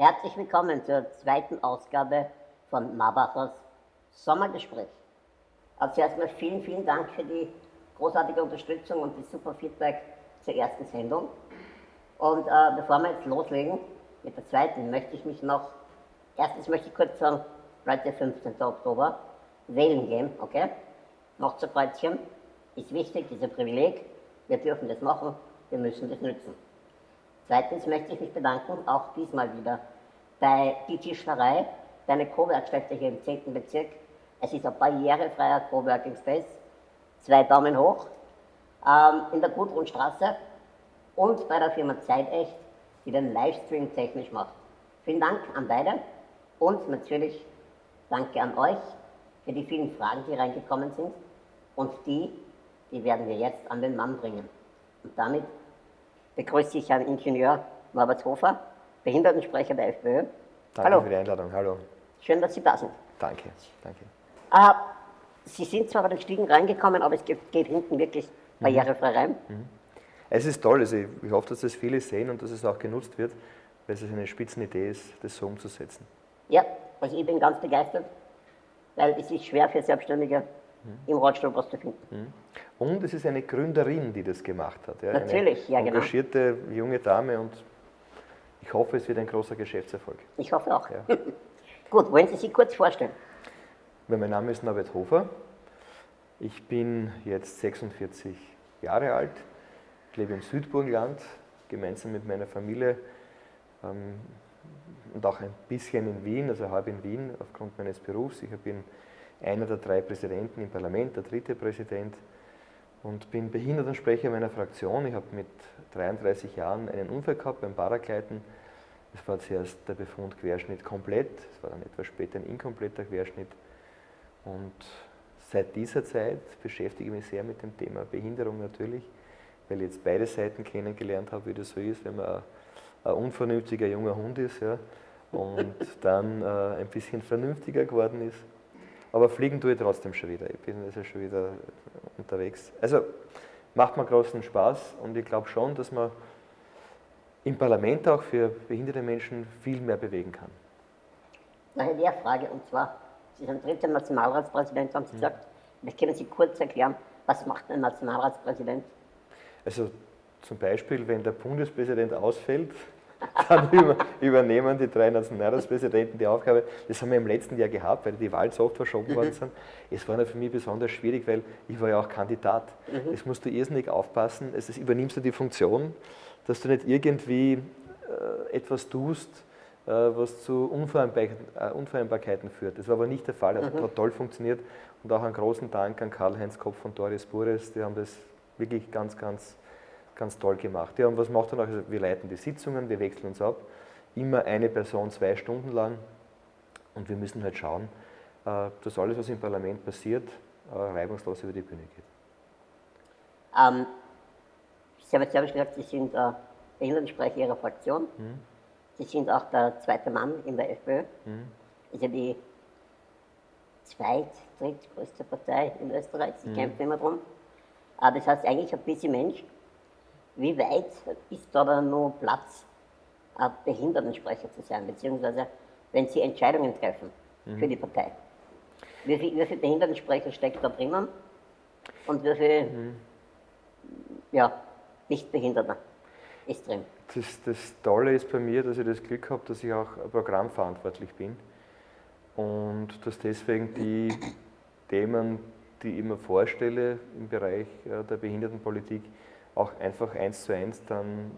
Herzlich willkommen zur zweiten Ausgabe von Marbachers Sommergespräch. Also zuerst mal vielen, vielen Dank für die großartige Unterstützung und das super Feedback zur ersten Sendung. Und äh, bevor wir jetzt loslegen mit der zweiten, möchte ich mich noch, erstens möchte ich kurz sagen, heute 15. Oktober, wählen gehen, okay? Noch zu Kreuzchen, ist wichtig, dieser Privileg, wir dürfen das machen, wir müssen das nützen. Zweitens möchte ich mich bedanken, auch diesmal wieder, bei die Tischlerei, deine Co-Werkstätte hier im 10. Bezirk. Es ist ein barrierefreier Coworking Space, zwei Daumen hoch, ähm, in der Gudrunstraße und bei der Firma Zeitecht, die den Livestream technisch macht. Vielen Dank an beide und natürlich danke an euch für die vielen Fragen, die reingekommen sind und die, die werden wir jetzt an den Mann bringen. Und damit begrüße ich Herrn Ingenieur Norbert Hofer, Behindertensprecher der FPÖ. Danke Hallo. für die Einladung. Hallo. Schön, dass Sie da sind. Danke, danke. Äh, Sie sind zwar bei den Stiegen reingekommen, aber es geht, hinten wirklich barrierefrei rein. Mhm. Es ist toll, also ich, ich hoffe, dass das viele sehen und dass es auch genutzt wird, weil es eine Spitzenidee ist, das so umzusetzen. Ja, also ich bin ganz begeistert, weil es ist schwer für Selbstständige mhm. im Rollstuhl was zu finden. Mhm. Und es ist eine Gründerin, die das gemacht hat. Ja, Natürlich, ja genau. engagierte junge Dame und ich hoffe, es wird ein großer Geschäftserfolg. Ich hoffe auch. Ja. Gut, wollen Sie sich kurz vorstellen? Mein Name ist Norbert Hofer. Ich bin jetzt 46 Jahre alt, lebe im Südburgenland, gemeinsam mit meiner Familie ähm, und auch ein bisschen in Wien, also halb in Wien aufgrund meines Berufs. Ich bin einer der drei Präsidenten im Parlament, der dritte Präsident und bin Behindertensprecher meiner Fraktion. Ich habe mit 33 Jahren einen Unfall gehabt beim Paragleiten. Es war zuerst der Befund Querschnitt komplett, es war dann etwas später ein inkompletter Querschnitt. Und seit dieser Zeit beschäftige ich mich sehr mit dem Thema Behinderung natürlich, weil ich jetzt beide Seiten kennengelernt habe, wie das so ist, wenn man ein, unvernünftiger junger Hund ist ja, und dann äh, ein bisschen vernünftiger geworden ist. Aber fliegen tue ich trotzdem schon wieder. Ich bin also schon wieder unterwegs. Also macht mir großen Spaß und ich glaube schon, dass man im Parlament auch für behinderte Menschen viel mehr bewegen kann. Noch eine Lehrfrage und zwar, Sie sind dritter Nationalratspräsident, haben Sie mhm. gesagt. Vielleicht können Sie kurz erklären, was macht ein Nationalratspräsident? Also zum Beispiel, wenn der Bundespräsident ausfällt, dann übernehmen die drei Nationalratspräsidenten die Aufgabe. Das haben wir im letzten Jahr gehabt, weil die Wahlen so oft verschoben worden mhm. sind. Es war für mich besonders schwierig, weil ich war ja auch Kandidat. Mhm. Es musst du irrsinnig aufpassen. Es ist, übernimmst du die Funktion, dass du nicht irgendwie äh, etwas tust, äh, was zu äh, Unvereinbarkeiten führt. Das war aber nicht der Fall. Das mhm. hat toll funktioniert. Und auch einen großen Dank an Karl-Heinz Kopf und Doris Bures. Die haben das wirklich ganz, ganz ganz toll gemacht. Ja, und was macht er noch? Also wir leiten die Sitzungen, wir wechseln uns ab, immer eine Person zwei Stunden lang und wir müssen halt schauen, äh, dass alles, was im Parlament passiert, äh, reibungslos über die Bühne geht. Ähm, Sie haben jetzt selber gesagt, Sie sind äh, Behindertensprecher Ihrer Fraktion. Mhm. Sie sind auch der zweite Mann in der FPÖ. Mhm. Ist ja die zweit-, drittgrößte Partei in Österreich. Sie mhm. kämpfen immer drum. Äh, das heißt, eigentlich ein bisschen Mensch wie weit ist da dann noch Platz, ein Behindertensprecher zu sein, beziehungsweise wenn Sie Entscheidungen treffen mhm. für die Partei? Wie viele viel Behindertensprecher steckt da drinnen und wie viel mhm. ja, Nichtbehinderte ist drin? Das, das Tolle ist bei mir, dass ich das Glück habe, dass ich auch programmverantwortlich bin und dass deswegen die Themen, die ich mir vorstelle im Bereich der Behindertenpolitik, auch einfach eins zu eins dann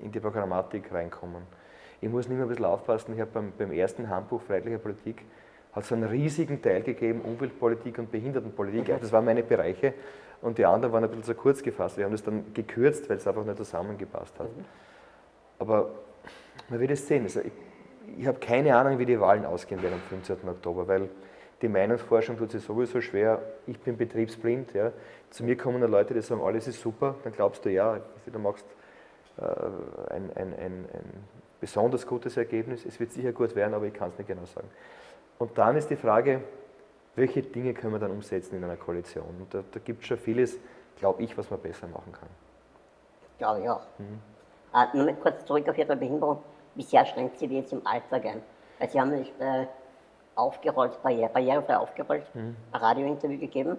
in die Programmatik reinkommen. Ich muss nicht mehr ein bisschen aufpassen, ich habe beim, beim ersten Handbuch Freiheitlicher Politik hat es einen riesigen Teil gegeben, Umweltpolitik und Behindertenpolitik. Okay. Das waren meine Bereiche und die anderen waren ein bisschen zu kurz gefasst. Wir haben das dann gekürzt, weil es einfach nicht zusammengepasst hat. Mhm. Aber man wird es sehen. Also ich, ich habe keine Ahnung, wie die Wahlen ausgehen werden am 15. Oktober, weil die Meinungsforschung tut sich sowieso schwer. Ich bin betriebsblind. Ja. Zu mir kommen Leute, die sagen, alles ist super. Dann glaubst du, ja, du machst äh, ein, ein, ein, ein besonders gutes Ergebnis. Es wird sicher gut werden, aber ich kann es nicht genau sagen. Und dann ist die Frage, welche Dinge können wir dann umsetzen in einer Koalition? Und da, da gibt es schon vieles, glaube ich, was man besser machen kann. Glaube ich auch. Mhm. Äh, nur kurz zurück auf Ihre Behinderung. wie sehr schränkt sie die jetzt im Alltag ein? Weil Sie haben nicht äh, aufgerollt, barriere, barrierefrei aufgerollt, Mhm. ein Radiointerview gegeben,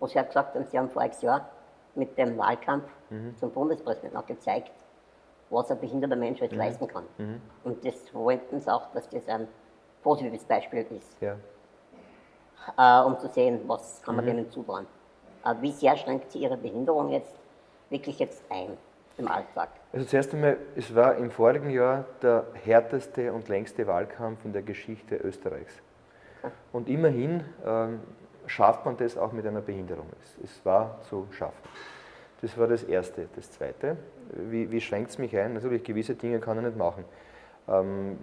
wo Sie ja gesagt haben, Sie haben voriges Jahr mit dem Wahlkampf Mhm. zum Bundespräsidenten auch gezeigt, was ein behinderter Mensch Mhm. jetzt leisten kann. Und das wollten Sie auch, dass das ein positives Beispiel ist, Ja. äh, um zu sehen, was kann Mhm. man denen zutrauen. Äh, wie sehr schränkt Sie Ihre Behinderung jetzt wirklich jetzt ein im Alltag? Also zuerst einmal, es war im vorigen Jahr der härteste und längste Wahlkampf in der Geschichte Österreichs. Und immerhin ähm, schafft man das auch mit einer Behinderung. Es, es war zu schaffen. Das war das Erste. Das Zweite, wie, wie schränkt es mich ein? Natürlich, gewisse Dinge kann er nicht machen. Ähm,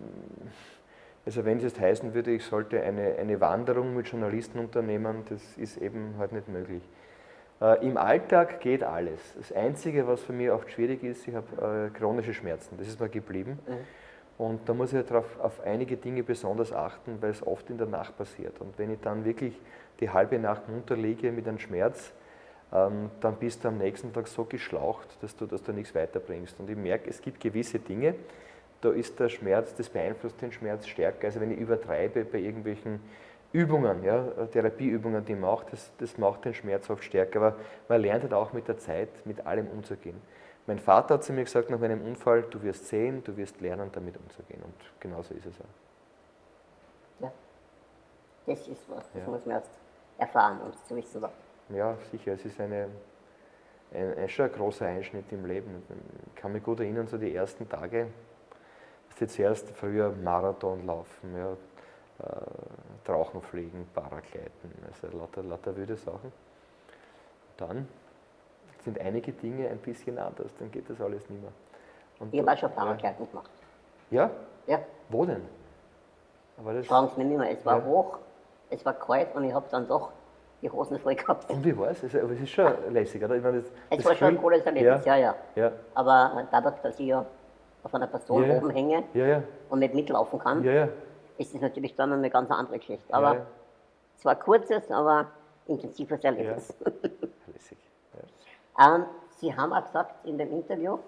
also wenn es jetzt heißen würde, ich sollte eine, eine Wanderung mit Journalisten unternehmen, das ist eben halt nicht möglich. Äh, Im Alltag geht alles. Das Einzige, was für mich oft schwierig ist, ich habe äh, chronische Schmerzen. Das ist mir geblieben. Und da muss ich darauf, auf einige Dinge besonders achten, weil es oft in der Nacht passiert. Und wenn ich dann wirklich die halbe Nacht munter liege mit einem Schmerz, ähm, dann bist du am nächsten Tag so geschlaucht, dass du, dass du nichts weiterbringst. Und ich merke, es gibt gewisse Dinge, da ist der Schmerz, das beeinflusst den Schmerz stärker. Also wenn ich übertreibe bei irgendwelchen Übungen, ja, Therapieübungen, die ich mache, das, das macht den Schmerz oft stärker. Aber man lernt halt auch mit der Zeit, mit allem umzugehen. Mein Vater hat zu mir gesagt nach meinem Unfall, du wirst sehen, du wirst lernen, damit umzugehen. Und genauso ist es auch. Ja. Das ist was, das Ja. muss man erst erfahren, um es zu wissen. Ja, sicher, es ist eine, ein, ein, schon ein großer Einschnitt im Leben. Ich kann mich gut erinnern, so die ersten Tage, dass jetzt zuerst früher Marathon laufen, ja, äh, Tauchen fliegen, Paragleiten, also lauter, lauter wilde Sachen. Dann sind einige Dinge ein bisschen anders, dann geht das alles nicht mehr. Und Ich habe auch schon ja. Paragleiten gemacht. Ja? Ja, Wo denn? Aber das, fragen Sie mich nicht mehr. Es war Ja. hoch, es war kalt und ich habe dann doch die Hosen voll gehabt. und wie war es? Aber es ist schon lässig, oder? Ich meine, das, Es das war schon ein cooles Erlebnis, ja, ja. Ja, Aber dadurch, dass ich ja auf einer Person Ja, ja. oben hänge ja, ja, und nicht mitlaufen kann, ja, ja. Ist es natürlich dann eine ganz andere Geschichte. Aber ja, es war ein kurzes, aber intensives ja. Erlebnis. Lässig. Ja. Ähm, Sie haben auch gesagt in dem Interview,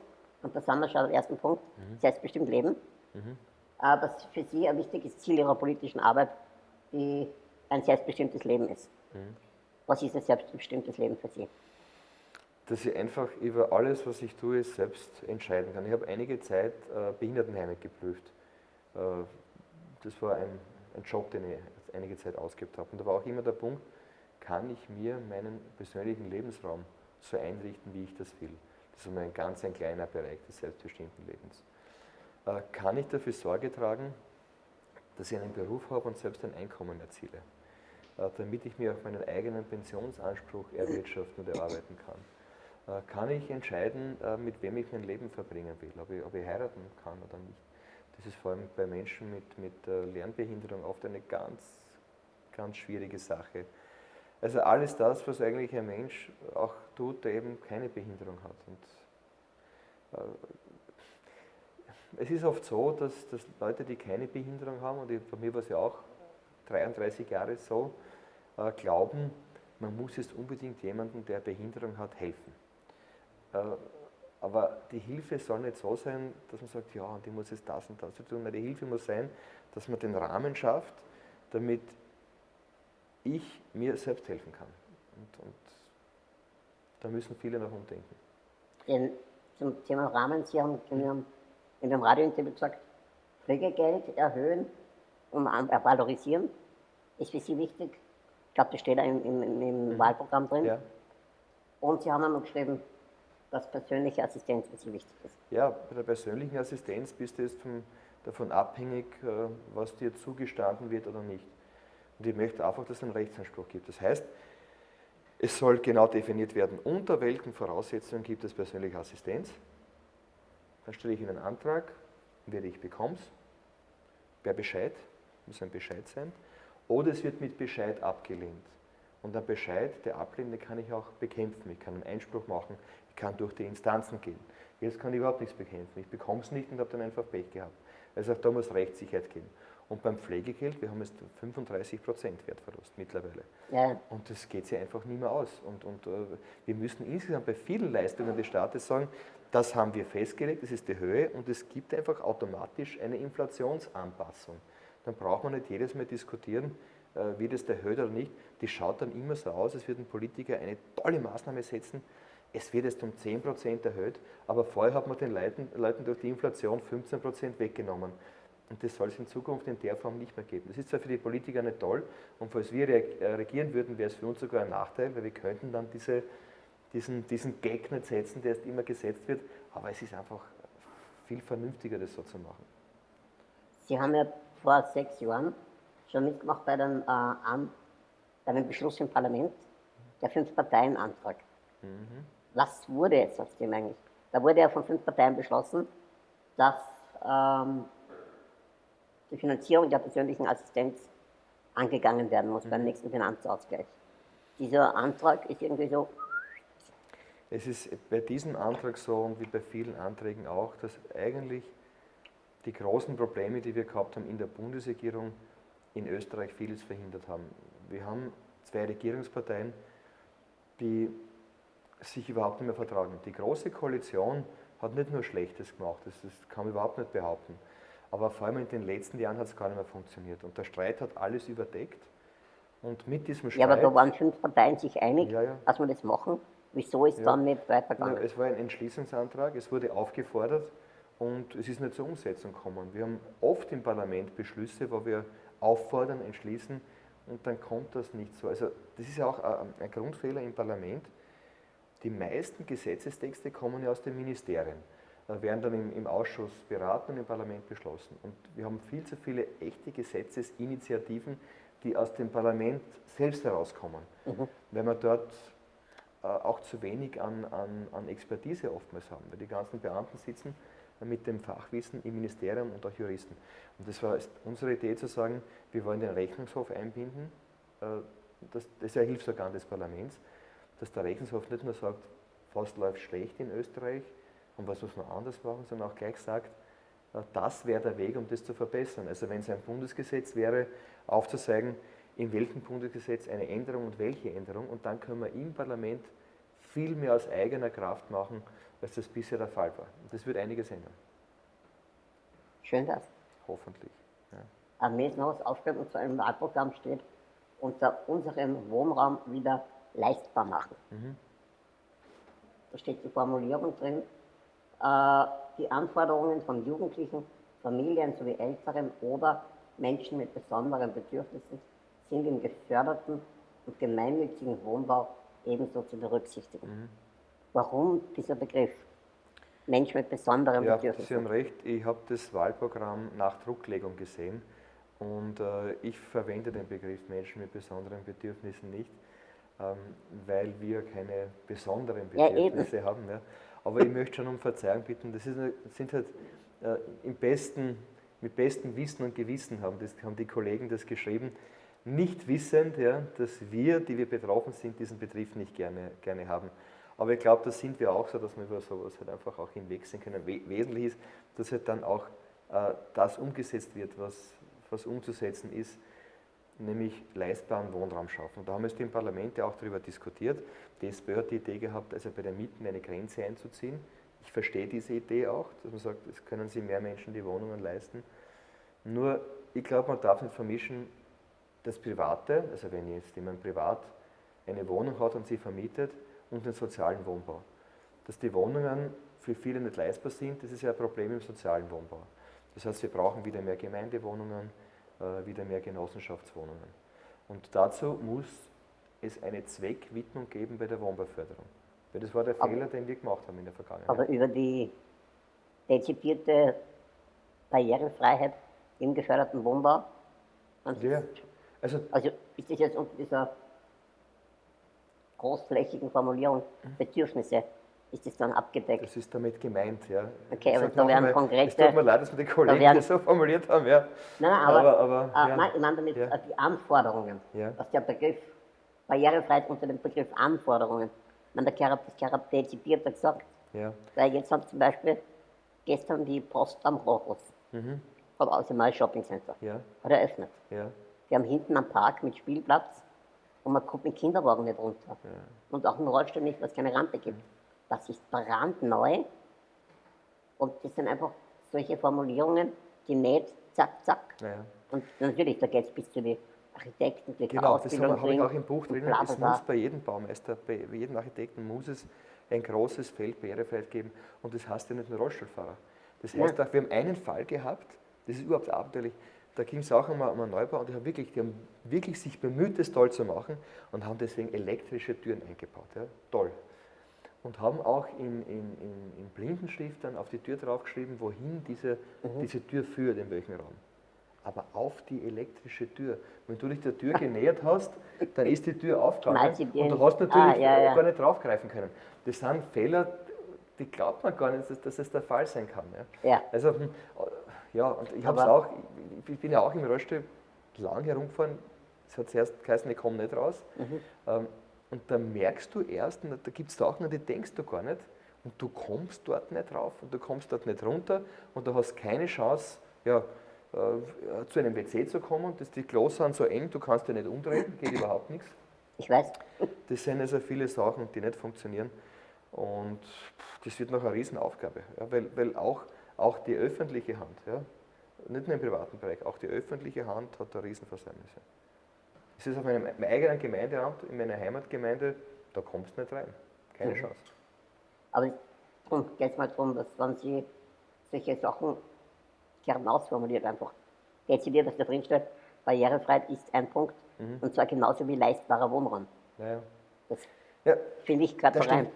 und da sind wir schon am ersten Punkt, Mhm. selbstbestimmt leben, äh, dass für Sie ein wichtiges Ziel Ihrer politischen Arbeit die, ein selbstbestimmtes Leben ist. Mhm. Was ist ein selbstbestimmtes Leben für Sie? Dass ich einfach über alles, was ich tue, selbst entscheiden kann. Ich habe einige Zeit äh, Behindertenheime geprüft. Äh, das war ein, ein Job, den ich einige Zeit ausgeübt habe. Und da war auch immer der Punkt, kann ich mir meinen persönlichen Lebensraum so einrichten, wie ich das will. Das ist ein ganz ein kleiner Bereich des selbstbestimmten Lebens. Äh, kann ich dafür Sorge tragen, dass ich einen Beruf habe und selbst ein Einkommen erziele, äh, damit ich mir auch meinen eigenen Pensionsanspruch erwirtschaften und erarbeiten kann. Äh, Kann ich entscheiden, äh, mit wem ich mein Leben verbringen will, ob ich, ob ich heiraten kann oder nicht. Das ist vor allem bei Menschen mit, mit äh, Lernbehinderung oft eine ganz, ganz schwierige Sache. Also alles das, was eigentlich ein Mensch auch tut, der eben keine Behinderung hat. Und, äh, es ist oft so, dass, dass Leute, die keine Behinderung haben, und bei mir war es ja auch 33 Jahre so, äh, glauben, man muss jetzt unbedingt jemandem, der Behinderung hat, helfen. Äh, aber die Hilfe soll nicht so sein, dass man sagt, ja, und ich muss jetzt das und das tun. Nein, die Hilfe muss sein, dass man den Rahmen schafft, damit ich mir selbst helfen kann. Und, und da müssen viele noch umdenken. Den, zum Thema Rahmen, Sie haben in in dem Radiointerview gesagt, Pflegegeld erhöhen und äh, valorisieren ist für Sie wichtig. Ich glaube, das steht da im, im, im Wahlprogramm drin. Mhm. Ja, Und Sie haben einmal geschrieben, dass persönliche Assistenz Sie wichtig ist. ja bei der persönlichen Assistenz bist du jetzt vom, davon abhängig, äh, was dir zugestanden wird oder nicht. Und ich möchte einfach, dass es einen Rechtsanspruch gibt. Das heißt, es soll genau definiert werden, unter welchen Voraussetzungen gibt es persönliche Assistenz. Dann stelle ich Ihnen einen Antrag, werde ich bekomme es, per Bescheid, muss ein Bescheid sein, oder es wird mit Bescheid abgelehnt. Und ein Bescheid, der ablehnende, kann ich auch bekämpfen. Ich kann einen Einspruch machen, ich kann durch die Instanzen gehen. Jetzt kann ich überhaupt nichts bekämpfen. Ich bekomme es nicht und habe dann einfach Pech gehabt. Also auch da muss Rechtssicherheit geben. Und beim Pflegegeld, wir haben jetzt 35% Wertverlust mittlerweile. Ja, Und das geht sich einfach nicht mehr aus. Und, und äh, wir müssen insgesamt bei vielen Leistungen des Staates sagen, Das haben wir festgelegt, das ist die Höhe und es gibt einfach automatisch eine Inflationsanpassung. Dann braucht man nicht jedes Mal diskutieren, wird es erhöht oder nicht. Die schaut dann immer so aus, als würde ein Politiker eine tolle Maßnahme setzen, es wird jetzt um 10% erhöht, aber vorher hat man den Leuten, Leuten durch die Inflation 15% weggenommen. Und das soll es in Zukunft in der Form nicht mehr geben. Das ist zwar für die Politiker nicht toll und falls wir äh, regieren würden, wäre es für uns sogar ein Nachteil, weil wir könnten dann diese, diesen, diesen Gag nicht setzen, der jetzt immer gesetzt wird, aber es ist einfach viel vernünftiger, das so zu machen. Sie haben ja vor sechs Jahren schon mitgemacht bei dem, äh, bei dem Beschluss im Parlament, der Fünf-Parteien-Antrag. Mhm was wurde jetzt aus dem eigentlich? Da wurde ja von fünf Parteien beschlossen, dass ähm, die Finanzierung der persönlichen Assistenz angegangen werden muss beim mhm. nächsten Finanzausgleich. Dieser Antrag ist irgendwie so. Es ist bei diesem Antrag so und wie bei vielen Anträgen auch, dass eigentlich die großen Probleme, die wir gehabt haben in der Bundesregierung, in Österreich vieles verhindert haben. Wir haben zwei Regierungsparteien, die sich überhaupt nicht mehr vertragen. Die Große Koalition hat nicht nur Schlechtes gemacht, das, das kann man überhaupt nicht behaupten. Aber vor allem in den letzten Jahren hat es gar nicht mehr funktioniert. Und der Streit hat alles überdeckt. Und mit diesem Streit. Ja, aber da waren fünf Parteien sich einig, ja, ja. dass wir das machen. Wieso ist ja. dann nicht weitergegangen? Es war ein Entschließungsantrag, es wurde aufgefordert und es ist nicht zur Umsetzung gekommen. Wir haben oft im Parlament Beschlüsse, wo wir auffordern, entschließen und dann kommt das nicht so. Also das ist ja auch ein Grundfehler im Parlament die meisten Gesetzestexte kommen ja aus den Ministerien, äh, werden dann im, im, Ausschuss beraten und im Parlament beschlossen. Und wir haben viel zu viele echte Gesetzesinitiativen, die aus dem Parlament selbst herauskommen, mhm. weil wir dort äh, auch zu wenig an, an, an Expertise oftmals haben, weil die ganzen Beamten sitzen mit dem Fachwissen im Ministerium und auch Juristen. Und das war unsere Idee zu sagen, wir wollen den Rechnungshof einbinden, äh, das, das ist ja Hilfsorgan des Parlaments, dass der Rechnungshof nicht nur sagt, was läuft schlecht in Österreich und was muss man anders machen, sondern auch gleich sagt, äh, das wäre der Weg, um das zu verbessern. Also wenn es ein Bundesgesetz wäre, aufzuzeigen, in welchem Bundesgesetz eine Änderung und welche Änderung und dann können wir im Parlament viel mehr aus eigener Kraft machen, als das bisher der Fall war. Und das wird einiges ändern. Schön das. Hoffentlich. Ja. Am nächsten Haus aufgestellt und zu einem Wahlprogramm steht, unter unserem Wohnraum wieder leistbar machen. Mhm. Da steht die Formulierung drin, äh, die Anforderungen von Jugendlichen, Familien sowie Älteren oder Menschen mit besonderen Bedürfnissen sind im geförderten und gemeinnützigen Wohnbau ebenso zu berücksichtigen. Mhm. Warum dieser Begriff? Mensch mit besonderen ja, Bedürfnissen. Sie haben recht, ich habe das Wahlprogramm nach Drucklegung gesehen und äh, ich verwende den Begriff Menschen mit besonderen Bedürfnissen nicht. Ähm, weil wir keine besonderen Bedürfnisse ja, haben. Ja. Aber ich möchte schon um Verzeihung bitten, das ist, sind halt äh, im besten, mit bestem Wissen und Gewissen haben, das, haben die Kollegen das geschrieben, nicht wissend, ja, dass wir, die wir betroffen sind, diesen Betrieb nicht gerne, gerne haben. Aber ich glaube, da sind wir auch so, dass wir über sowas halt einfach auch hinwegsehen können. Wesentlich ist, dass halt dann auch äh, das umgesetzt wird, was, was umzusetzen ist nämlich leistbaren Wohnraum schaffen. Da haben wir es im Parlament ja auch darüber diskutiert. Die SPÖ hat die Idee gehabt, also bei den Mieten eine Grenze einzuziehen. Ich verstehe diese Idee auch, dass man sagt, es können sich mehr Menschen die Wohnungen leisten. Nur, ich glaube, man darf nicht vermischen, das Private, also wenn jetzt jemand privat eine Wohnung hat und sie vermietet, und den sozialen Wohnbau. Dass die Wohnungen für viele nicht leistbar sind, das ist ja ein Problem im sozialen Wohnbau. Das heißt, wir brauchen wieder mehr Gemeindewohnungen, äh, wieder mehr Genossenschaftswohnungen. Und dazu muss es eine Zweckwidmung geben bei der Wohnbauförderung. Weil das war der aber, Fehler, den wir gemacht haben in der Vergangenheit. Aber über die dezidierte Barrierefreiheit im geförderten Wohnbau? Ja. Also, also ist das jetzt unter dieser großflächigen Formulierung mhm. Bedürfnisse ist das dann abgedeckt. Das ist damit gemeint, ja. Okay, aber da werden konkrete... Es tut mir leid, dass wir die Kollegen werden, das so formuliert haben, ja. Nein, aber, aber, aber äh, ja. nein, ich meine damit ja. Äh, die Anforderungen, ja. dass der Begriff Barrierefreiheit unter dem Begriff Anforderungen, man der Kerab, das Kerab dezidierter gesagt. Ja. Weil jetzt hat zum Beispiel gestern die Post am Rochus, mhm. vom Außenmal Shopping Center, ja. hat eröffnet. Ja. Die haben hinten am Park mit Spielplatz und man kommt mit Kinderwagen nicht runter. Ja. Und auch im Rollstuhl nicht, weil es keine Rampe gibt. Das ist brandneu Und das sind einfach solche Formulierungen, die nicht zack, zack. Naja. Und natürlich, da geht es bis zu den Architekten, die Genau, das Ausbildung habe ich auch im Buch bla, Es muss bei jedem Baumeister, bei jedem Architekten muss es ein großes Feld Barrierefreiheit geben. Und das heißt ja nicht nur Rollstuhlfahrer. Das heißt auch, wir haben einen Fall gehabt, das ist überhaupt abenteuerlich. Da ging es auch um, um einen Neubau und die haben, wirklich, die haben wirklich sich bemüht, das toll zu machen und haben deswegen elektrische Türen eingebaut. Ja? Toll. Und haben auch in, in, in, in Blindenschrift dann auf die Tür draufgeschrieben, wohin diese, Mhm. diese Tür führt, in welchen Raum. Aber auf die elektrische Tür. Wenn du dich der Tür genähert hast, dann ist die Tür aufgegangen und du hast natürlich Ah, ja, ja. gar nicht draufgreifen können. Das sind Fehler, die glaubt man gar nicht, dass, es der Fall sein kann. Ja. Ja. Also, hm, ja, und ich habe es auch, ich bin ja auch im Rollstuhl lang herumgefahren. Es hat zuerst geheißen, ich komme nicht raus. Mhm. Ähm, und da merkst du erst, da gibt es Sachen, an die denkst du gar nicht. Und du kommst dort nicht rauf und du kommst dort nicht runter und du hast keine Chance, ja, äh, zu einem WC zu kommen. Das, die Klos sind so eng, du kannst dich nicht umdrehen, geht überhaupt nichts. Ich weiß, Das sind also viele Sachen, die nicht funktionieren. Und das wird noch eine Riesenaufgabe, ja, weil, weil auch, auch die öffentliche Hand, ja, nicht nur im privaten Bereich, auch die öffentliche Hand hat da Riesenversäumnisse. Es ist auf meinem, eigenen Gemeindeamt, in meiner Heimatgemeinde, da kommst du nicht rein. Keine Mhm. Chance. aber darum geht es mal darum, dass wenn Sie solche Sachen gern ausformuliert einfach, dezidiert, dass da drin steht, Barrierefreiheit ist ein Punkt Mhm. und zwar genauso wie leistbarer Wohnraum. Naja. Das Ja, finde ich gerade rein.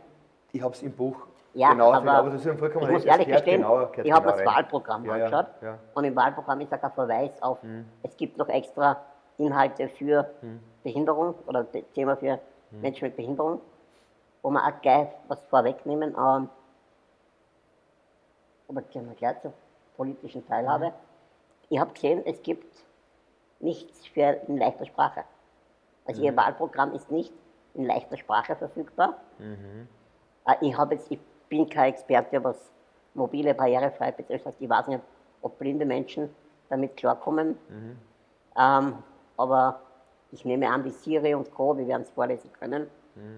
Ich habe es im Buch Ja, genau aber, aber das ist vollkommen ich muss ehrlich gestehen, gehört ich habe genau das rein. Wahlprogramm Ja, ja, angeschaut ja. Mhm. und im Wahlprogramm ist auch ein Verweis auf, es gibt noch extra Inhalte für Behinderung oder Thema für Mhm. Menschen mit Behinderung, wo wir auch gleich was vorwegnehmen, ähm, aber können wir gleich zur politischen Teilhabe. Mhm. Ich habe gesehen, es gibt nichts für in leichter Sprache. Also Mhm. Ihr Wahlprogramm ist nicht in leichter Sprache verfügbar. Äh, Ich, habe jetzt, ich bin kein Experte, was mobile Barrierefreiheit betrifft. Ich weiß nicht, ob blinde Menschen damit klarkommen. Ähm, aber ich nehme an, wie Siri und Co., wir werden es vorlesen können.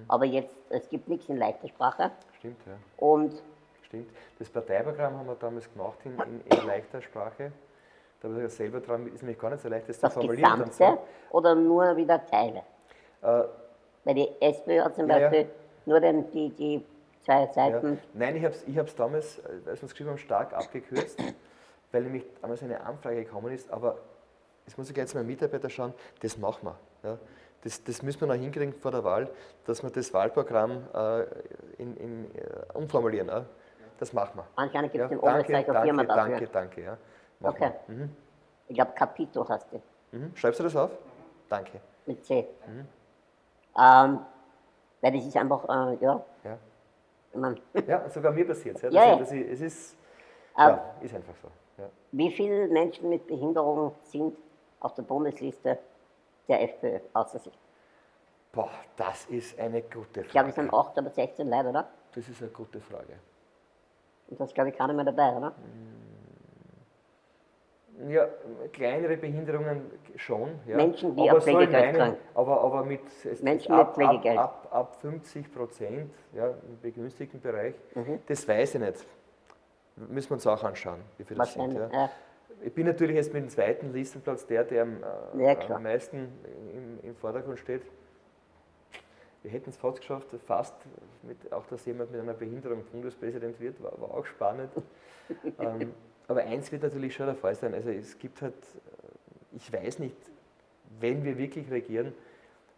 Aber jetzt, es gibt nichts in leichter Sprache. Stimmt, ja. Und Stimmt. Das Parteiprogramm haben wir damals gemacht in, in, in leichter Sprache. Da habe ich selber dran, ist nämlich gar nicht so leicht, das, das zu formulieren. und Gesamte so. oder nur wieder Teile? Äh, Weil die SPÖ hat zum Ja, ja. Beispiel nur den, die, die zwei ja. Seiten. Nein, ich habe es ich hab's damals, äh, als wir es geschrieben haben, stark abgekürzt, weil nämlich damals eine Anfrage gekommen ist, aber das muss ich jetzt meinen Mitarbeiter schauen, das machen wir. Ja. Das, das müssen wir noch hinkriegen vor der Wahl, dass wir das Wahlprogramm äh, in, in, äh, umformulieren. Ja. Das machen wir. Anscheinend gibt es Ja, danke, Oberseite danke, Firma dafür. danke, danke. Ja. Machen Okay. Mhm. Ich glaube, Capito heißt die. Mhm. Schreibst du das auf? Danke. mit C. Mhm. Ähm, weil das ist einfach, äh, ja, Ja. Mein, Ja, sogar mir passiert es. Ja, Ja, es ist, ja, ist einfach so. Wie viele Menschen mit Behinderung sind auf der Bundesliste der FPÖ außer sich? Boah, das ist eine gute Ich glaube, es sind Frage. 8 oder 16 Leute, oder? Das ist eine gute Frage. Und das ist, glaube ich, keiner mehr dabei, oder? Ja, kleinere Behinderungen schon. Ja. Menschen, die aber in Pflegegeld kriegen. aber, aber mit es- Menschen ab, mit Pflegegeld. Ab, ab, ab 50 Prozent ja, im begünstigten Bereich, Mhm. das weiß ich nicht. Müssen wir uns auch anschauen, wie viele das sind. Ja. Ja. Ich bin natürlich jetzt mit dem zweiten Listenplatz der, der am, äh, am meisten im, im Vordergrund steht. Wir hätten es fast geschafft, fast, mit, auch dass jemand mit einer Behinderung Bundespräsident wird, war, war auch spannend. ähm, aber eins wird natürlich schon der Fall sein, also es gibt halt, äh, ich weiß nicht, wenn wir wirklich regieren,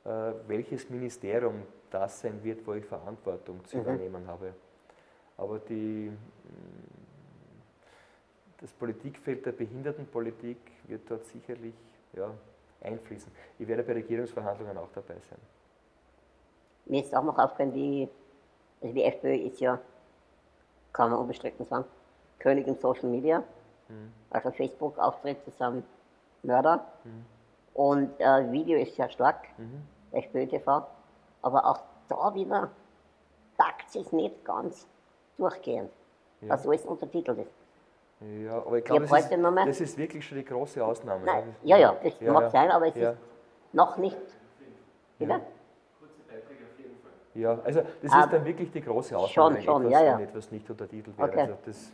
äh, welches Ministerium das sein wird, wo ich Verantwortung zu Mhm. übernehmen habe. Aber die, das Politikfeld der Behindertenpolitik wird dort sicherlich ja, einfließen. Ich werde bei Regierungsverhandlungen auch dabei sein. Mir ist auch noch aufgefallen, die, also die FPÖ ist ja, man unbestritten sagen, König in Social Media. Also Facebook-Auftritte sind Mörder. Und äh, Video ist sehr stark, FPÖ TV. Aber auch da wieder takt es nicht ganz durchgehend, Ja. was alles untertitelt ist. Ja, aber ich glaube, das, das ist wirklich schon die große Ausnahme. Nein, ja, ja, das Ja, mag ja. sein, aber es Ja. ist noch nicht. Wieder? Ja, also das ist dann wirklich die große Ausnahme, schon, wenn schon, etwas, ja, ja. etwas nicht untertitelt wäre. Okay. Also das,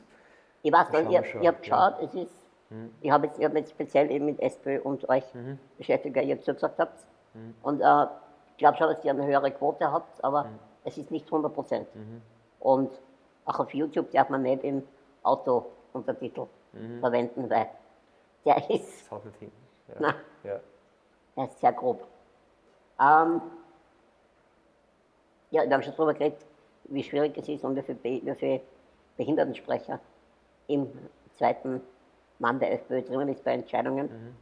Ich weiß nicht, ich, ich habe geschaut, ja. es ist, mhm. ich habe jetzt, hab jetzt speziell eben mit SPÖ und euch mhm. beschäftigt, weil ihr zugesagt habt. Mhm. Und äh, ich glaube schon, dass ihr eine höhere Quote habt, aber mhm. es ist nicht 100 Prozent. Mhm. Und auch auf YouTube darf man nicht im Auto Untertitel mhm. verwenden, weil der ist. Das nicht hin. Ja. Na, ja. Der ist sehr grob. Ähm, ja, wir haben schon darüber geredet, wie schwierig es ist und wie viele, wie viele Behindertensprecher im zweiten Mann der FPÖ drinnen ist bei Entscheidungen. Mhm.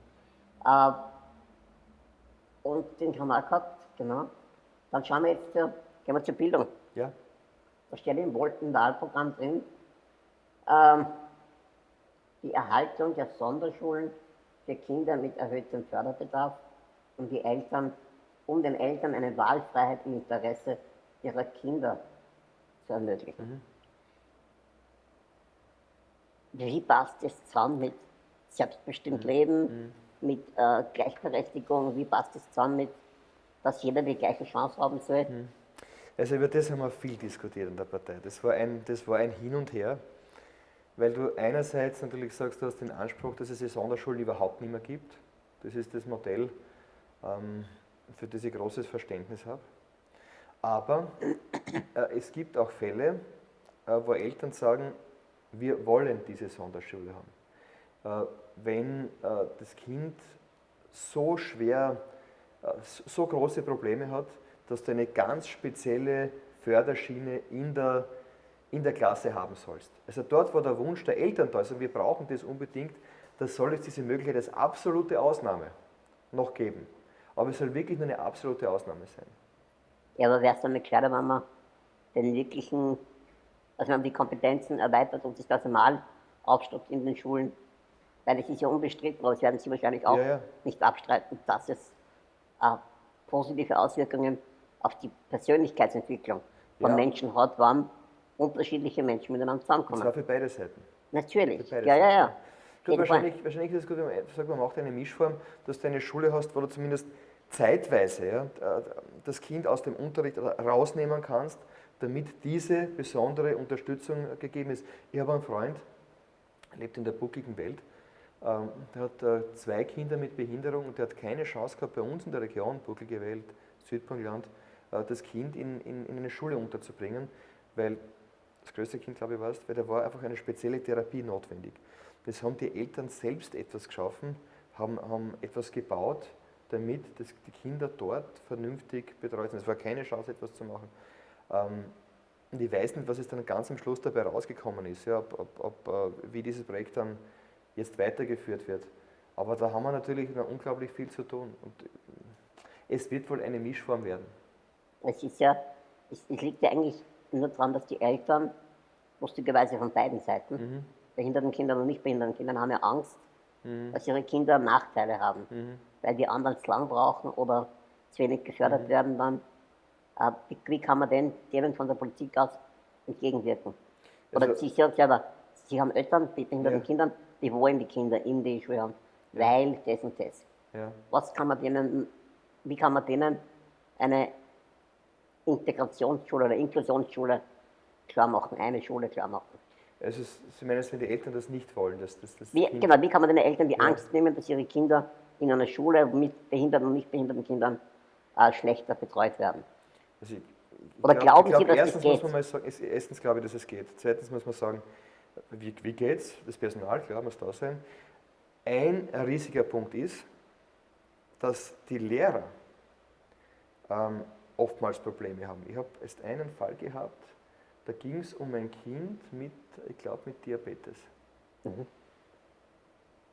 Äh, und den haben wir auch gehabt, genau. Dann schauen wir jetzt, gehen wir zur Bildung. Ja. Da steht im Wahlprogramm drin, ähm, die Erhaltung der Sonderschulen für Kinder mit erhöhtem Förderbedarf und die Eltern, um den Eltern eine Wahlfreiheit im Interesse ihrer Kinder zu ermöglichen. Mhm. Wie passt das zusammen mit selbstbestimmt mhm. Leben, mhm. mit äh, Gleichberechtigung? Wie passt das zusammen mit, dass jeder die gleiche Chance haben soll? Mhm. Also über das haben wir viel diskutiert in der Partei. Das war ein, das war ein Hin und Her, weil du einerseits natürlich sagst, du hast den Anspruch, dass es die Sonderschulen überhaupt nicht mehr gibt. Das ist das Modell, ähm, für das ich großes Verständnis habe. Aber äh, es gibt auch Fälle, äh, wo Eltern sagen, wir wollen diese Sonderschule haben. Äh, wenn äh, das Kind so schwer, äh, so große Probleme hat, dass du eine ganz spezielle Förderschiene in der, in der Klasse haben sollst. Also dort, wo der Wunsch der Eltern da ist, und wir brauchen das unbedingt, da soll es diese Möglichkeit als absolute Ausnahme noch geben. Aber es soll wirklich nur eine absolute Ausnahme sein. Ja, aber wäre es nicht gescheiter, wenn man den wirklichen, also man die Kompetenzen erweitert und das Personal aufstockt in den Schulen? Weil es ist ja unbestritten, aber das werden Sie wahrscheinlich auch ja, ja. nicht abstreiten, dass es äh, positive Auswirkungen auf die Persönlichkeitsentwicklung von ja. Menschen hat, wann unterschiedliche Menschen miteinander zusammenkommen. Das war für beide Seiten. Natürlich. Beide ja, ja, ja. Gut, wahrscheinlich, wahrscheinlich ist es gut, wenn man sagt, man macht eine Mischform, dass du eine Schule hast, wo du zumindest zeitweise ja, das Kind aus dem Unterricht rausnehmen kannst, damit diese besondere Unterstützung gegeben ist. Ich habe einen Freund, lebt in der buckligen Welt, ähm, der hat äh, zwei Kinder mit Behinderung und der hat keine Chance gehabt, bei uns in der Region, bucklige Welt, Südburgenland, äh, das Kind in, in, in, eine Schule unterzubringen, weil das größte Kind, glaube ich, war weil da war einfach eine spezielle Therapie notwendig. Das haben die Eltern selbst etwas geschaffen, haben, haben etwas gebaut, damit das, die Kinder dort vernünftig betreut sind. Es war keine Chance, etwas zu machen. Ähm, und ich weiß nicht, was es dann ganz am Schluss dabei rausgekommen ist, ja, ob, ob, ob, äh, wie dieses Projekt dann jetzt weitergeführt wird. Aber da haben wir natürlich noch unglaublich viel zu tun. Und es wird wohl eine Mischform werden. Es ist ja, es, es liegt ja eigentlich nur daran, dass die Eltern, lustigerweise von beiden Seiten, mhm. behinderten Kindern und nicht behinderten Kindern, haben ja Angst, mhm. dass ihre Kinder Nachteile haben, mhm. weil die anderen zu lang brauchen oder zu wenig gefördert mhm. werden dann. Äh, wie, kann man denn denen von der Politik aus entgegenwirken? Oder also, Sie sagen selber, Sie haben Eltern mit behinderten ja. Kindern, die wollen die Kinder in die Schule haben, weil das und das. Ja. Was kann man denen wie kann man denen eine Integrationsschule oder Inklusionsschule klar machen, eine Schule klar machen? Also Sie meinen, wenn die Eltern das nicht wollen? Dass, dass das wie, genau, wie kann man den Eltern die ja. Angst nehmen, dass ihre Kinder in einer Schule mit behinderten und nicht behinderten Kindern äh, schlechter betreut werden? Also ich, Oder glaub, glauben glaub, Sie, dass erstens es geht? Muss man mal sagen, erstens glaube ich, dass es geht. Zweitens muss man sagen, wie, wie geht es? Das Personal, klar, muss da sein. Ein riesiger Punkt ist, dass die Lehrer ähm, oftmals Probleme haben. Ich habe erst einen Fall gehabt, da ging es um ein Kind mit, ich glaube, mit Diabetes. Mhm.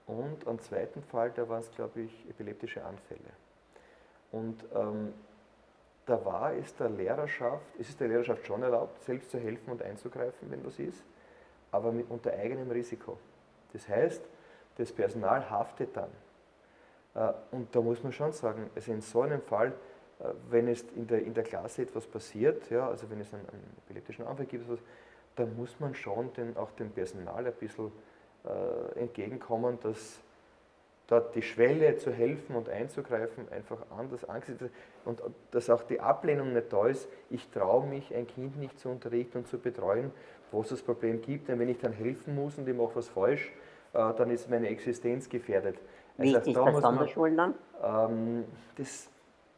Und am zweiten Fall, da waren es, glaube ich, epileptische Anfälle. Und ähm, da war es der Lehrerschaft, es ist der Lehrerschaft schon erlaubt, selbst zu helfen und einzugreifen, wenn was ist, aber mit, unter eigenem Risiko. Das heißt, das Personal haftet dann. Äh, und da muss man schon sagen, also in so einem Fall, äh, wenn es in der, in der Klasse etwas passiert, ja, also wenn es einen, einen epileptischen Anfall gibt, dann muss man schon den, auch dem Personal ein bisschen äh, entgegenkommen, dass, dort die Schwelle zu helfen und einzugreifen einfach anders angesetzt und dass auch die Ablehnung nicht da ist, ich traue mich, ein Kind nicht zu unterrichten und zu betreuen, wo es das Problem gibt, denn wenn ich dann helfen muss und ich mache was falsch, äh, dann ist meine Existenz gefährdet. Wie also ist das bei Sonderschulen dann? Ähm, das,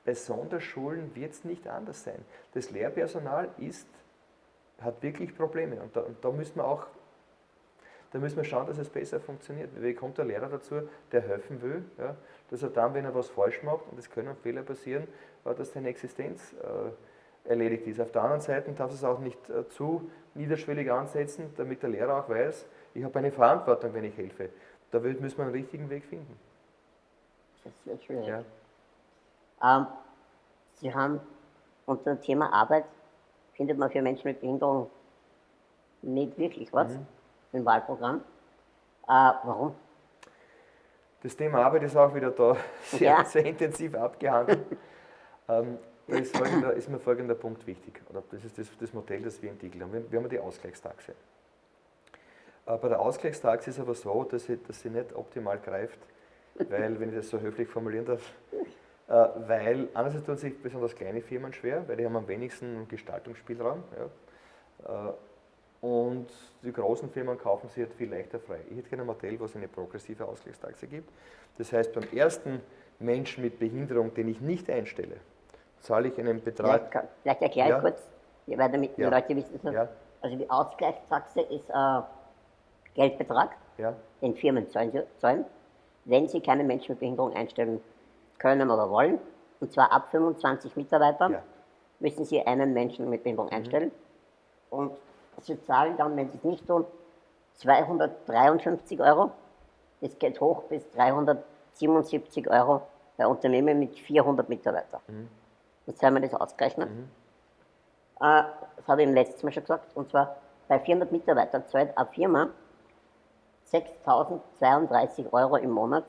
bei Sonderschulen wird es nicht anders sein. Das Lehrpersonal ist, hat wirklich Probleme und da, und da müssen wir auch da müssen wir schauen, dass es besser funktioniert. Wie kommt der Lehrer dazu, der helfen will, ja, dass er dann, wenn er was falsch macht, und es können Fehler passieren, dass seine Existenz äh, erledigt ist. Auf der anderen Seite darf es auch nicht äh, zu niederschwellig ansetzen, damit der Lehrer auch weiß, ich habe eine Verantwortung, wenn ich helfe. Da müssen wir einen richtigen Weg finden. Das wird schwierig. Ja. Ähm, Sie haben unter dem Thema Arbeit, findet man für Menschen mit Behinderung nicht wirklich was. Mhm im Wahlprogramm. Äh, warum? Das Thema Arbeit ist auch wieder da sehr, ja. sehr intensiv abgehandelt. ähm, da ist, ist, mir folgender Punkt wichtig, oder das ist das, das Modell, das wir entwickelt haben. Wir, wir haben die Ausgleichstaxe. Äh, bei der Ausgleichstaxe ist aber so, dass sie, dass sie nicht optimal greift, weil, wenn ich das so höflich formulieren darf, äh, weil einerseits tun sich besonders kleine Firmen schwer, weil die haben am wenigsten Gestaltungsspielraum. Ja. Äh, und die großen Firmen kaufen sie halt viel leichter frei. Ich hätte gerne ein Modell, wo es eine progressive Ausgleichstaxe gibt. Das heißt, beim ersten Menschen mit Behinderung, den ich nicht einstelle, zahle ich einen Betrag. Vielleicht, vielleicht erkläre ich ja. kurz, weil damit die ja. Leute wissen es ja. Also die Ausgleichstaxe ist ein äh, Geldbetrag, ja. den Firmen zahlen, wenn sie keinen Menschen mit Behinderung einstellen können oder wollen. Und zwar ab 25 Mitarbeitern müssen sie einen Menschen mit Behinderung mhm. einstellen. Und Sie zahlen dann, wenn Sie es nicht tun, 253 Euro. Das geht hoch bis 377 Euro bei Unternehmen mit 400 Mitarbeitern. Mhm. Jetzt haben wir das ausgerechnet. Mhm. Äh, das habe ich im letzten Mal schon gesagt. Und zwar bei 400 Mitarbeitern zahlt eine Firma 6.032 Euro im Monat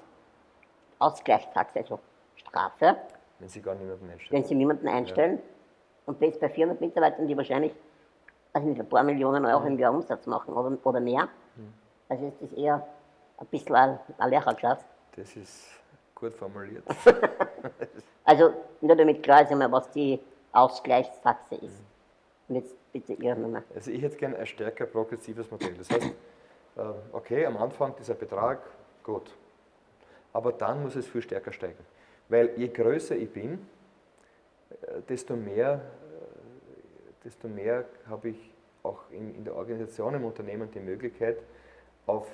Ausgleichstaxe, also Strafe. Wenn Sie gar niemanden einstellen. Wenn Sie niemanden einstellen. Ja. Und das bei 400 Mitarbeitern, die wahrscheinlich also nicht ein paar Millionen Euro im Jahr Umsatz machen oder, oder mehr. Also ist das eher ein bisschen ein, ein Lehrergeschäft. Das ist gut formuliert. also nur damit klar ist einmal, was die Ausgleichstaxe ist. Und jetzt bitte Ihre Nummer. Also ich hätte gerne ein stärker progressives Modell. Das heißt, äh, okay, am Anfang dieser Betrag, gut. Aber dann muss es viel stärker steigen. Weil je größer ich bin, äh, desto mehr desto mehr habe ich auch in, in der Organisation im Unternehmen die Möglichkeit, auf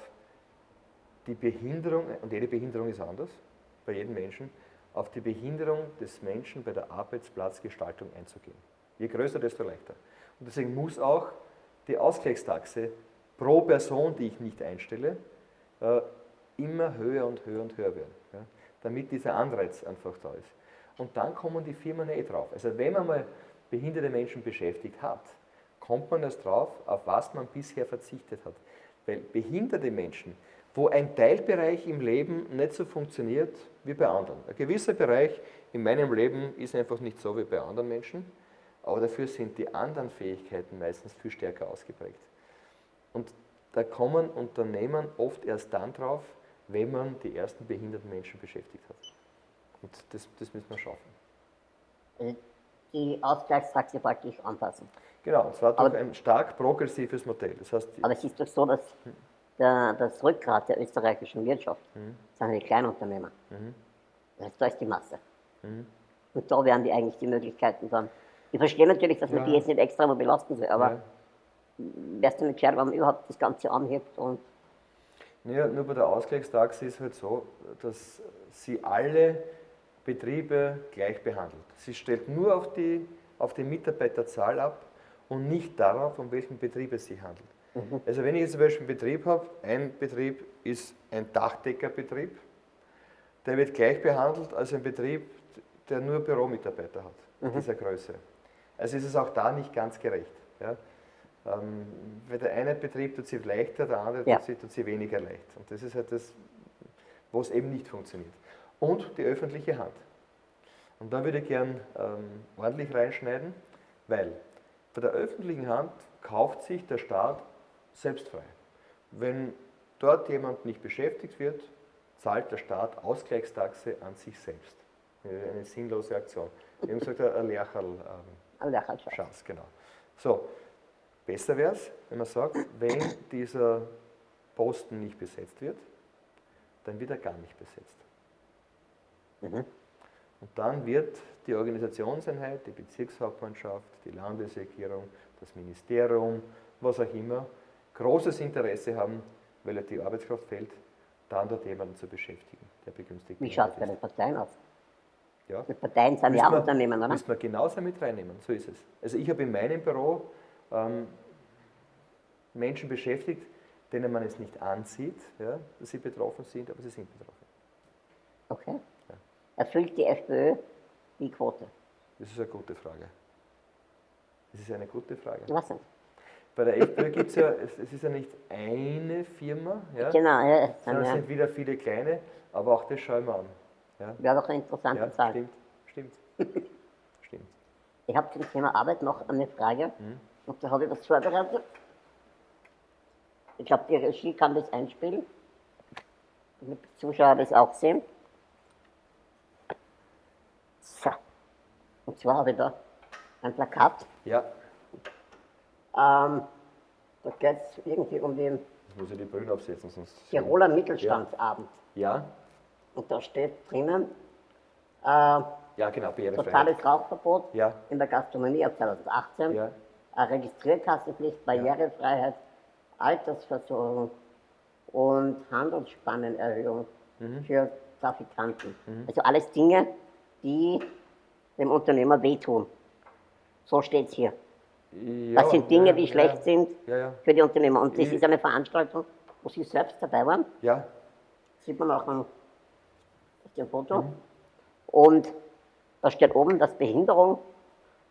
die Behinderung, und jede Behinderung ist anders, bei jedem Menschen, auf die Behinderung des Menschen bei der Arbeitsplatzgestaltung einzugehen. Je größer, desto leichter. Und deswegen muss auch die Ausgleichstaxe pro Person, die ich nicht einstelle, äh, immer höher und höher und höher werden, ja, damit dieser Anreiz einfach da ist. Und dann kommen die Firmen eh drauf. Also wenn man mal behinderte Menschen beschäftigt hat, kommt man erst drauf, auf was man bisher verzichtet hat. Weil behinderte Menschen, wo ein Teilbereich im Leben nicht so funktioniert wie bei anderen. Ein gewisser Bereich in meinem Leben ist einfach nicht so wie bei anderen Menschen, aber dafür sind die anderen Fähigkeiten meistens viel stärker ausgeprägt. Und da kommen Unternehmen oft erst dann drauf, wenn man die ersten behinderten Menschen beschäftigt hat. Und das, das müssen wir schaffen. Die Ausgleichstaxe praktisch anpassen. Genau, und zwar durch aber, ein stark progressives Modell. Das heißt, aber es ist doch so, dass der, das Rückgrat der österreichischen Wirtschaft mhm. sind die Kleinunternehmer. Mhm. Das heißt, da ist die Masse. Mhm. Und da wären die eigentlich die Möglichkeiten dann. Ich verstehe natürlich, dass man ja. die jetzt nicht extra mal belasten soll, aber ja. wärst du nicht gescheit, wenn man überhaupt das Ganze anhebt und ja, nur bei der Ausgleichstaxe ist es halt so, dass sie alle Betriebe gleich behandelt. Sie stellt nur auf die, auf die Mitarbeiterzahl ab und nicht darauf, um welchen Betrieb es sich handelt. Mhm. Also wenn ich jetzt zum Beispiel einen Betrieb habe, ein Betrieb ist ein Dachdeckerbetrieb, der wird gleich behandelt als ein Betrieb, der nur Büromitarbeiter hat, mhm. dieser Größe. Also ist es auch da nicht ganz gerecht. Ja? Ähm, weil der eine Betrieb tut sich leichter, der andere ja. tut, sich weniger leicht. Und das ist halt das, wo es eben nicht funktioniert und die öffentliche Hand. Und da würde ich gern ähm, ordentlich reinschneiden, weil bei der öffentlichen Hand kauft sich der Staat selbst frei. Wenn dort jemand nicht beschäftigt wird, zahlt der Staat Ausgleichstaxe an sich selbst. Eine sinnlose Aktion. Wir haben gesagt, ein Lercherl. Ähm, Ein Lercherl. Chance, genau. So, besser wäre es, wenn man sagt, wenn dieser Posten nicht besetzt wird, dann wird er gar nicht besetzt. Mhm. Und dann wird die Organisationseinheit, die Bezirkshauptmannschaft, die Landesregierung, das Ministerium, was auch immer, großes Interesse haben, weil die Arbeitskraft fehlt, dann dort jemanden zu beschäftigen, der begünstigt Wie schaut es bei den Parteien aus? Ja. Die Parteien sind ja auch Unternehmen, oder? Müssen wir genauso mit reinnehmen, so ist es. Also ich habe in meinem Büro ähm, Menschen beschäftigt, denen man es nicht ansieht, ja, dass sie betroffen sind, aber sie sind betroffen. Okay. Erfüllt die FPÖ die Quote? Das ist eine gute Frage. Das ist eine gute Frage. Was denn? Bei der FPÖ gibt es ja, es, ist ja nicht eine Firma, ja, genau, ja, sondern es sind wieder viele kleine, aber auch das schauen wir an. Ja. Wäre doch eine interessante ja, Zahl. Stimmt, stimmt. stimmt. Ich habe zum Thema Arbeit noch eine Frage mhm. und da habe ich was vorbereitet. Ich glaube, die Regie kann das einspielen, damit die Zuschauer das auch sehen. So. Und zwar habe ich da ein Plakat. Ja. Ähm, da geht es irgendwie um den ich muss ja die Brille aufsetzen, sonst. Tiroler Mittelstandsabend. Ja. Und da steht drinnen, äh, ja, genau, totales Rauchverbot ja. in der Gastronomie ab 2018, ja. Registrierkassenpflicht, Barrierefreiheit, Altersversorgung und Handelsspannenerhöhung mhm. für Trafikanten. Mhm. Also alles Dinge, die dem Unternehmer wehtun. So steht es hier. Ja, das sind Dinge, ja, die schlecht ja, sind für die Unternehmer. Und das ich, ist eine Veranstaltung, wo Sie selbst dabei waren. Ja. Sieht man auch auf dem Foto. Mhm. Und da steht oben, dass Behinderung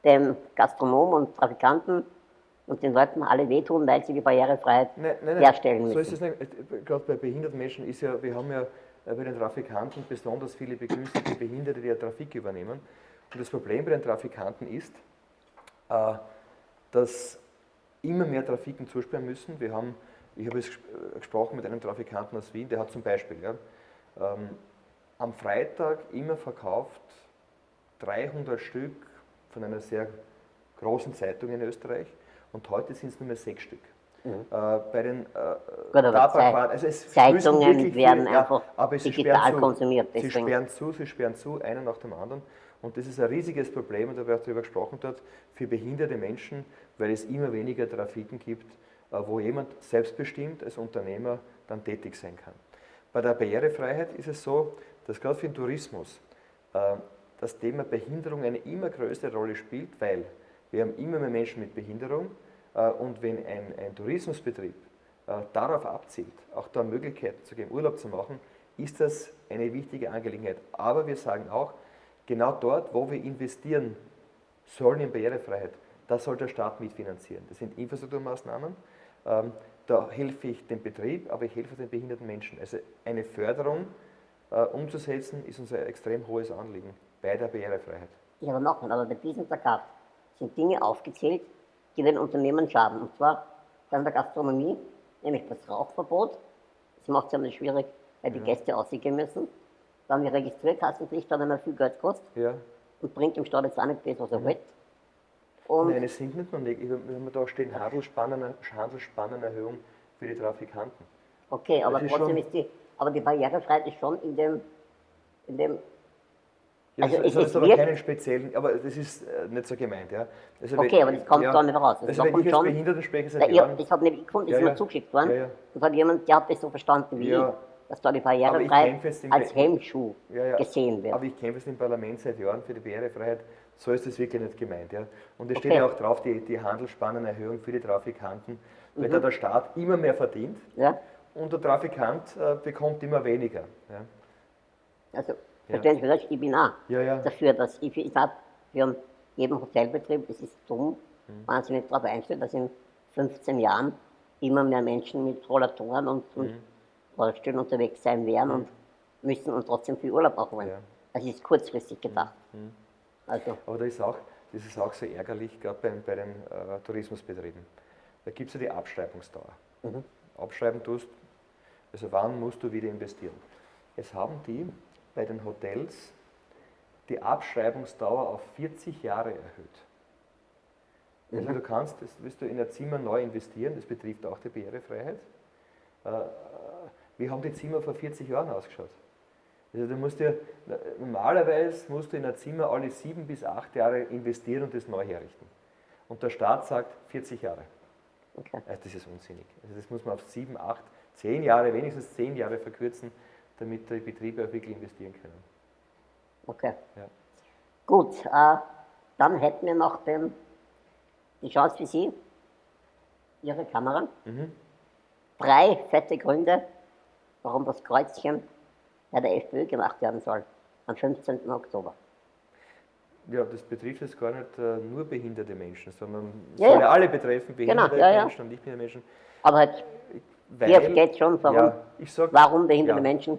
dem Gastronomen und Trafikanten und den Leuten alle wehtun, weil sie die Barrierefreiheit nein, nein, nein. herstellen müssen. So ist es nicht. Gerade bei behinderten Menschen ist ja, wir haben ja bei den Trafikanten besonders viele begünstigte Behinderte, die ja Trafik übernehmen. Und das Problem bei den Trafikanten ist, äh, dass immer mehr Trafiken zusperren müssen. Wir haben, ich habe jetzt gesprochen mit einem Trafikanten aus Wien, der hat zum Beispiel ja, ähm, am Freitag immer verkauft 300 Stück von einer sehr großen Zeitung in Österreich und heute sind es nur mehr sechs Stück. Mhm. Äh, bei den äh, Tabakquadern, also es Zeitungen werden viel, einfach ja, digital konsumiert. Deswegen. Sie sperren zu, sie sperren zu, einer nach dem anderen. Und das ist ein riesiges Problem, und da wird darüber gesprochen dort, für behinderte Menschen, weil es immer weniger Trafiken gibt, äh, wo jemand selbstbestimmt als Unternehmer dann tätig sein kann. Bei der Barrierefreiheit ist es so, dass gerade für den Tourismus äh, das Thema Behinderung eine immer größere Rolle spielt, weil wir haben immer mehr Menschen mit Behinderung und wenn ein, ein Tourismusbetrieb darauf abzielt, auch da Möglichkeiten zu geben, Urlaub zu machen, ist das eine wichtige Angelegenheit. Aber wir sagen auch, genau dort, wo wir investieren sollen in Barrierefreiheit, das soll der Staat mitfinanzieren. Das sind Infrastrukturmaßnahmen. Ähm, da helfe ich dem Betrieb, aber ich helfe den behinderten Menschen. Also eine Förderung äh, umzusetzen, ist unser extrem hohes Anliegen bei der Barrierefreiheit. Ich habe noch mal, aber bei diesem Plakat sind Dinge aufgezählt, die den Unternehmen schaden. Und zwar bei der Gastronomie, nämlich das Rauchverbot. Das macht es ja schwierig, weil die. Gäste aussehen müssen dann die Registrierkassenpflicht dann einmal viel Geld kostet ja. und bringt dem Staat jetzt auch nicht das, was er will. Und Nein, es sind nicht nur nicht. Wenn wir da stehen, Handelsspannenerhöhung für die Trafikanten. Okay, aber trotzdem ist die, aber die Barrierefreiheit ist schon in dem, in dem ja, also es, es ist aber keinen speziellen, aber das ist äh, nicht so gemeint, ja. Also okay, wenn, aber das kommt ja, dann nicht raus. Das also wenn ich als Behinderten spreche, seit Jahren... Das hat nämlich gefunden, das ja, ist mir zugeschickt worden. Und hat jemand, der hat das so verstanden wie ich dass da die Barrierefreiheit als Hemmschuh gesehen wird. Aber ich kämpfe es im Parlament seit Jahren für die Barrierefreiheit. So ist es wirklich nicht gemeint. Ja. Und es okay. steht ja auch drauf, die, die Handelsspannenerhöhung für die Trafikanten, weil mhm. da der Staat immer mehr verdient und der Trafikant äh, bekommt immer weniger. Also, Sie vielleicht, ich bin auch dafür, dass ich, ich sage, wir haben jedem Hotelbetrieb, es ist dumm, mhm. wahnsinnig darauf einstellt, dass in 15 Jahren immer mehr Menschen mit Rollatoren und, und mhm Rollstuhl unterwegs sein werden mhm. und müssen und trotzdem viel Urlaub auch wollen. Ja. Es ist kurzfristig gedacht. Mhm. mhm. Also. Aber da ist auch, das ist auch so ärgerlich, gerade bei, bei den äh, Tourismusbetrieben. Da gibt es ja die Abschreibungsdauer. Mhm. Abschreiben tust, also wann musst du wieder investieren? Es haben die bei den Hotels die Abschreibungsdauer auf 40 Jahre erhöht. Also mhm. du kannst, das willst du in ein Zimmer neu investieren, das betrifft auch die Barrierefreiheit. Äh, wie haben die Zimmer vor 40 Jahren ausgeschaut? Also du musst ja, normalerweise musst du in ein Zimmer alle sieben bis acht Jahre investieren und das neu herrichten. Und der Staat sagt 40 Jahre. Okay. Also das ist unsinnig. Also das muss man auf sieben, acht, zehn Jahre, wenigstens zehn Jahre verkürzen, damit die Betriebe auch wirklich investieren können. Okay. Ja. Gut, äh, dann hätten wir noch den, die Chance für Sie, Ihre Kamera. Mhm. Drei fette Gründe, warum das Kreuzchen bei der FPÖ gemacht werden soll, am 15. Oktober. Ja, das betrifft jetzt gar nicht äh, nur behinderte Menschen, sondern ja, soll ja alle betreffen, behinderte genau, ja, Menschen und nicht behinderte Menschen. Aber halt, Weil, hier geht schon warum, ja, sag, warum behinderte Menschen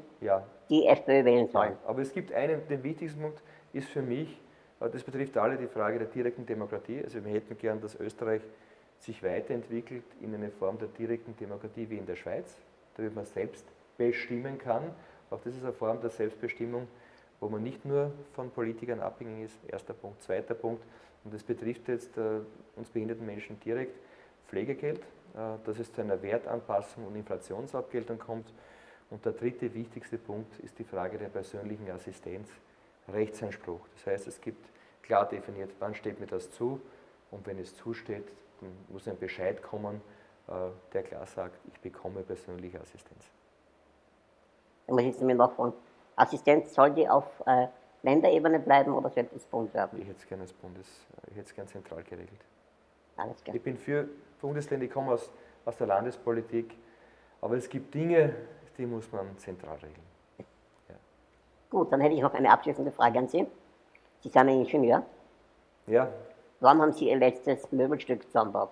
die FPÖ wählen sollen. aber es gibt einen, den wichtigsten Punkt ist für mich, äh, das betrifft alle die Frage der direkten Demokratie. Also wir hätten gern, dass Österreich sich weiterentwickelt in eine Form der direkten Demokratie wie in der Schweiz, damit man selbst bestimmen kann. Auch das ist eine Form der Selbstbestimmung, wo man nicht nur von Politikern abhängig ist. Erster Punkt. Zweiter Punkt, und das betrifft jetzt äh, uns behinderten Menschen direkt, Pflegegeld, dass es zu einer Wertanpassung und Inflationsabgeltung kommt. Und der dritte wichtigste Punkt ist die Frage der persönlichen Assistenz, Rechtsanspruch. Das heißt, es gibt klar definiert, wann steht mir das zu und wenn es zusteht, dann muss ein Bescheid kommen, äh, der klar sagt, ich bekomme persönliche Assistenz. Muss ich mir noch von Assistenz soll die auf äh, Länderebene bleiben oder soll das Bund werden? Ich hätte es gerne als Bundes, ich hätte es gerne zentral geregelt. Alles klar. Ich bin für Bundesländer, ich komme aus, aus der Landespolitik, aber es gibt Dinge, die muss man zentral regeln. Ja. Gut, dann hätte ich noch eine abschließende Frage an Sie. Sie sind ein Ingenieur. Ja. Wann haben Sie Ihr letztes Möbelstück zusammengebaut?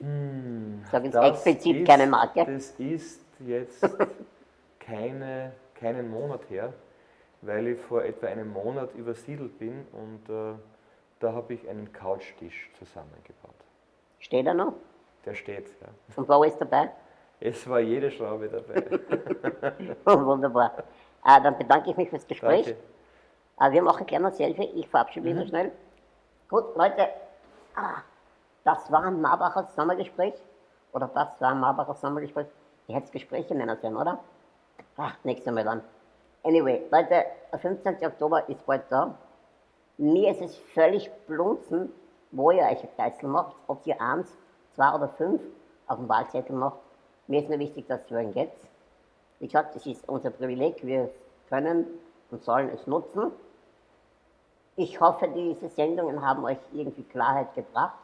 Hm, Sagen Sie explizit ist, keine Marke. Das ist jetzt keine, keinen Monat her, weil ich vor etwa einem Monat übersiedelt bin und äh, da habe ich einen Couchtisch zusammengebaut. Steht er noch? Der steht, ja. Und wo ist dabei? Es war jede Schraube dabei. oh, wunderbar. Äh, dann bedanke ich mich fürs Gespräch. Danke. Äh, wir machen gerne ein Selfie. Ich verabschiede mich mhm. so schnell. Gut, Leute. Ah, das war ein Marbacher Sommergespräch. Oder das war ein Marbacher Sommergespräch. Ich hätte es Gespräche nennen sollen, oder? Ach, nächstes Mal dann. Anyway, Leute, der 15. Oktober ist bald da. Mir ist es völlig blunzen, wo ihr euch Kreisel macht, ob ihr eins, zwei oder fünf auf dem Wahlzettel macht. Mir ist nur wichtig, dass es wählen geht. Wie gesagt, es ist unser Privileg, wir können und sollen es nutzen. Ich hoffe, diese Sendungen haben euch irgendwie Klarheit gebracht.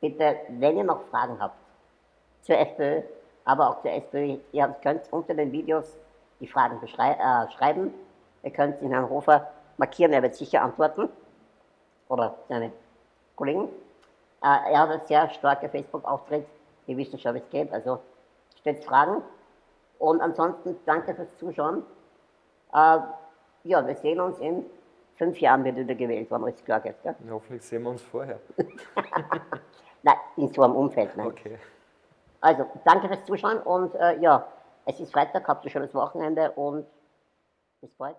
Bitte, wenn ihr noch Fragen habt zur FPÖ, aber auch zur SPÖ, ihr könnt unter den Videos die Fragen äh, schreiben. Ihr könnt den Herrn Hofer markieren, er wird sicher antworten. Oder seine Kollegen. Äh, er hat einen sehr starken Facebook-Auftritt. Wir wissen schon, wie es geht. Also stellt Fragen. Und ansonsten danke fürs Zuschauen. Äh, ja, wir sehen uns in fünf Jahren wird wieder gewählt, wenn alles klar geht. Gell? Hoffentlich sehen wir uns vorher. nein, in so einem Umfeld. Nein. Okay. Also, danke fürs Zuschauen und äh, ja, es ist Freitag, habt ihr schon das Wochenende und bis bald.